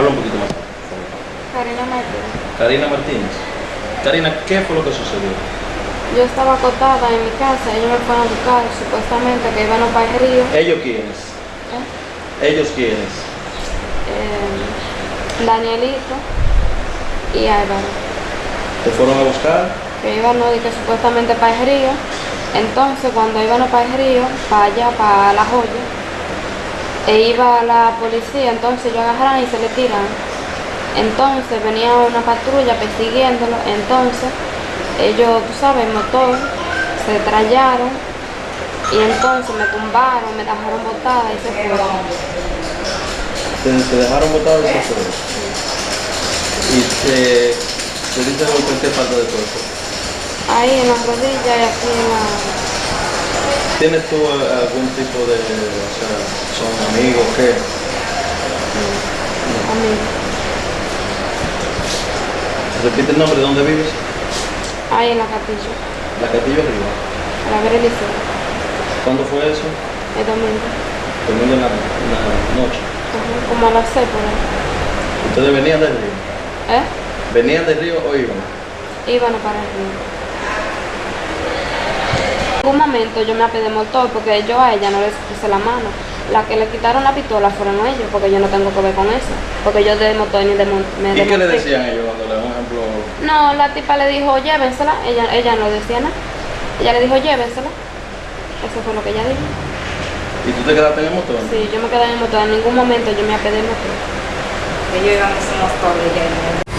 Habla un poquito más. Karina Martínez. Karina Martínez. Karina, ¿qué fue lo que sucedió? Yo estaba acostada en mi casa, ellos me fueron a buscar, supuestamente que iban a para el río. ¿Ellos quiénes? ¿eh? ¿Ellos quiénes? Eh, Danielito y Álvaro. ¿Te fueron a buscar? Que iban no, que supuestamente para el río. Entonces cuando iban a para el río, para allá, para la joya, e iba la policía, entonces ellos agarraron y se le tiran. Entonces venía una patrulla persiguiéndolo, entonces ellos, tú sabes, motor, se trallaron y entonces me tumbaron, me dejaron botada y se fueron. ¿Te, te dejaron botado y se fueron? ¿Y te, te diste golpe en qué parte del cuerpo? Ahí en las rodillas y aquí en la... ¿Tienes tú eh, algún tipo de, o sea, son amigos, qué? a mí. Repite el nombre, ¿de dónde vives? Ahí en la capilla, La Castillo arriba. a la ver el liceo, ¿Cuándo fue eso? el domingo, Domingo en la, en la noche. Ajá, como a las seis por ahí. ¿Ustedes venían del río? ¿Eh? ¿Venían del río o iban? Iban para el río. En algún momento yo me apedé motor porque yo a ella no les puse la mano. La que le quitaron la pistola fueron ellos, porque yo no tengo que ver con eso. Porque yo de motor ni de me ¿Y qué le decían ellos cuando le un ejemplo? No, la tipa le dijo, llévensela. Ella, ella no decía nada. Ella le dijo, llévensela. Eso fue lo que ella dijo. ¿Y tú te quedaste en el motor? Sí, yo me quedé en el motor. En ningún momento yo me apedé el motor. Ellos iban en su motor en-